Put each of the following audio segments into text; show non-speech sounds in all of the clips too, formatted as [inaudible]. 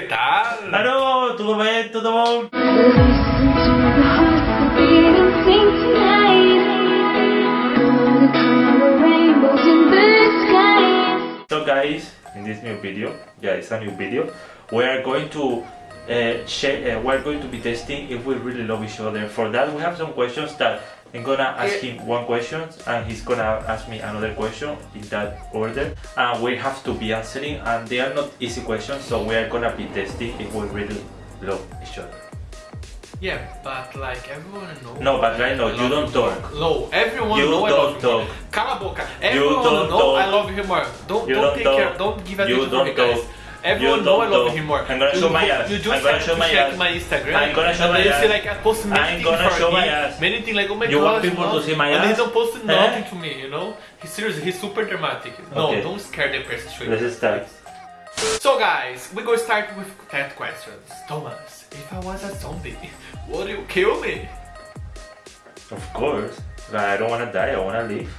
que tal? Tudo bem, tudo bom? So guys, in this new video, yeah, it's a new video. We are going to uh, uh, we're going to be testing if we really love each other. For that, we have some questions that I'm gonna ask eh. him one question and he's gonna ask me another question in that order. And we have to be answering, and they are not easy questions, so we are gonna be testing if we really love each other. Yeah, but like everyone knows. No, but right now, you don't talk. No, everyone You know I don't love him more. talk. Cala a boca. Everyone don't know talk. I love him more. Don't You don't don't take talk. care. Don't give You attention to me, guys. talk. Everyone You know I love him more. I'm gonna you, show my ass. You just I'm gonna show my check ass. my Instagram. I'm gonna show and my you see ass. like I post many I'm things gonna show my ass. Many things like oh my You god. want people love. to see my and ass? he don't post Eh? nothing to me. You know. He's serious. He's super dramatic. No, Okay. don't scare the person. Show Let's start. So guys, we go start with 10 questions. Thomas, if I was a zombie, would you kill me? Of course. I don't wanna die, I wanna live.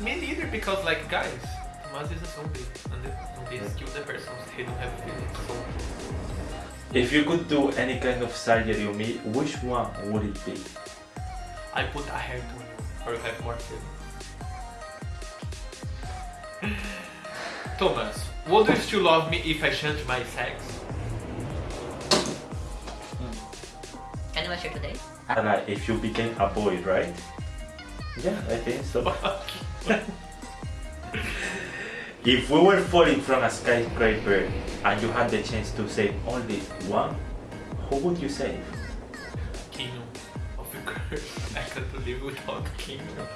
Me neither, because like guys, Thomas is a zombie, and the zombies kill the person. He don't have feelings. So If you could do any kind of surgery on me, which one would it be? I put a hair to you, or you have more feelings. Thomas, would you still love me if I change my sex? Hmm. Can you share today? And like, if you became a boy, right? Yeah, I think so. [laughs] if we were falling from a skyscraper and you had the chance to save only one, who would you save? Kingdom of course. I can't live without Kingdom.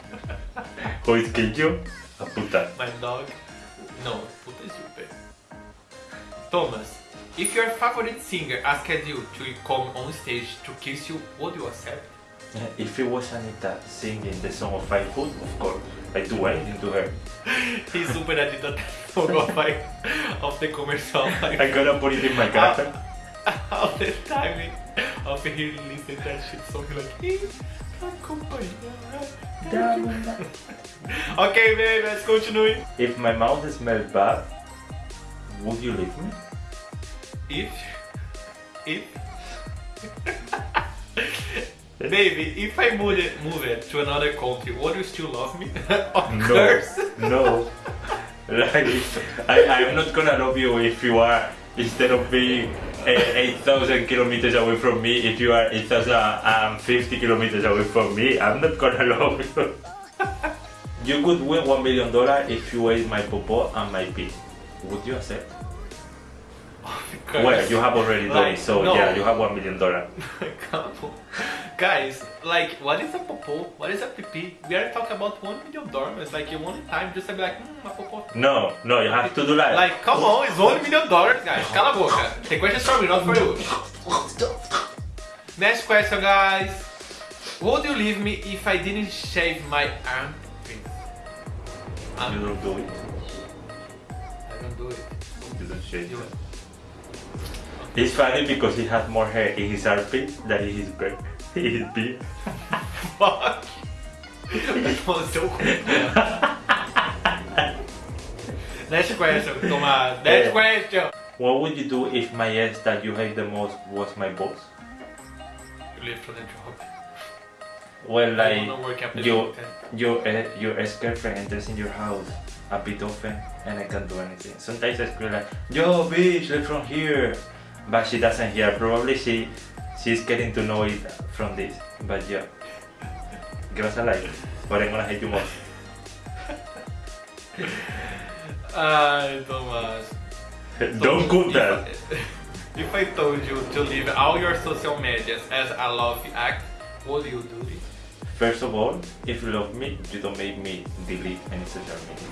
Who is Kinju? A puta. My dog. No, puta stupid. Thomas, if your favorite singer asked you to come on stage to kiss you, would you accept? If it was Anitta singing the song of Five Foot, of course, I'd do anything to her. [laughs] He's super addicted to of, like, of the commercial. [laughs] I'm gonna put it in my car. [laughs] all the time eh? of he listen that shit song like "Ih, acompanhar". Okay, babe, let's continue. If my mouth smells bad, would you leave me? If, if, baby, if I move it, move it to another country, would you still love me? [laughs] of No, course. no. Like, I, I'm not gonna love you if you are, instead of being eh, 8,000 kilometers away from me, if you are 8,050 kilometers away from me, I'm not gonna [laughs] love you. you could win $1 million if you ate my popo and my pee. Would you accept? [laughs] Well, you have already done Like, it, so no. yeah, you have $1 million. On. Guys, like, what is a popo? What is a pee? We are talking about one million dollars. Like, in one time, just to be like, hmm, a popo. No, no, you have to do that. Like, come on, it's one million dollars, guys. Cala a boca. The question is for me, not for you. Next question, guys. Would you leave me if I didn't shave my armpit? you Um, don't do it. I don't do it. You don't shave You- it. It's funny because he has more hair in his armpit than in his beard. [laughs] Fuck. That was so cool. Next question. Next Yeah. question. What would you do if my ex that you hate the most was my boss? You live for the job. Well, like wanna work after you, 10. your uh, your ex-girlfriend enters in your house a bit often, and I can't do anything. Sometimes I scream like, "Yo, bitch, leave from here," but she doesn't hear. Probably she she's getting to know it from this. But yeah, give us a like, but I'm gonna hate you more. Ay, Thomas. Don't cook that. If I told you to leave all your social medias as a love act, would you do it? First of all, if you love me, you don't make me delete any social media.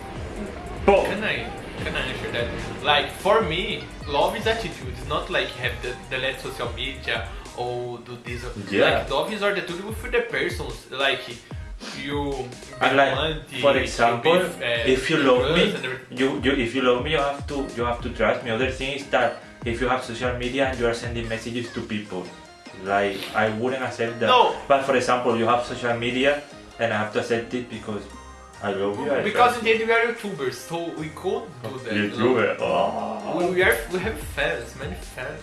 Boom. Can I can I answer that? Like for me, love is attitude. It's not like have the delete social media or do this. Yeah. Like love is attitude with the persons. Like you. And like, for example, be, uh, if you love me, trust and everything. you, you if you love me, you have to you have to trust me. Other thing is that if you have social media and you are sending messages to people, like I wouldn't accept that. No. But for example, you have social media, and I have to accept it because I love you. I Because in the end we are YouTubers, so we could do that. you. YouTuber. Oh. We are we have fans, many fans.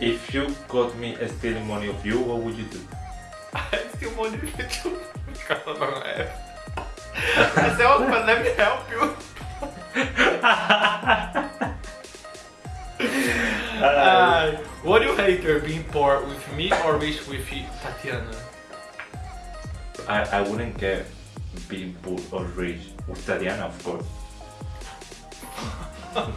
If you caught me stealing money of you, what would you do? [laughs] I money want you because I don't have. I said, oh, but let me help you. [laughs] Uh, what do you hater being poor with me or rich with Tatiana? I, I wouldn't care being poor or rich with Tatiana, of course. Uh,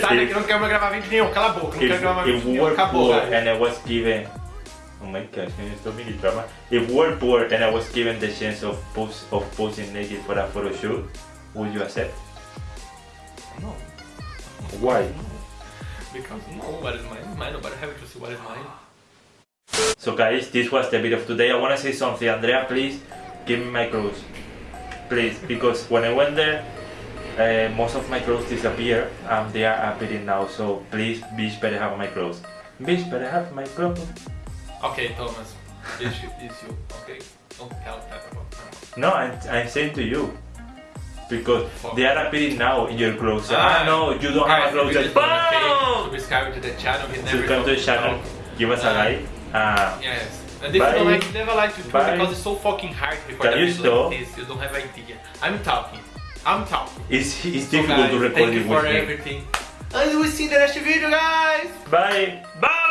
Sai daqui, não quero gravar vídeo nenhum, cala a boca, não quero gravar vídeo nenhum, were acabou, and I was given Oh my gosh, man, it's so many drama. If we were poor and I was given the chance of post of posing naked for a photo shoot, would you accept? No. Why? Because no, what is mine mine, nobody have to see what is mine. So guys, this was the video of today. I wanna say something. Andrea, please give me my clothes. Please, because when I went there, uh, most of my clothes disappear and they are appearing now. So please, bitch, better have my clothes. Bitch, better have my clothes. Okay, Thomas, it's you, it's you, okay? Don't tell that. No, I'm, I'm saying to you. Because Fuck. they are appearing now in your clothes. Ah, Ah, no, you don't have clothes. we just Boom! wanna say, Subscribe to the channel, Subscribe to the channel. Give us a like. Uh, Yes. And if Bye. don't like, never like to Bye. because it's so fucking hard Can a you like this. You don't have idea. I'm talking. I'm talking. it's it's So difficult guys, to record thank you for everything. And we'll see you in the next video, guys. Bye. Bye.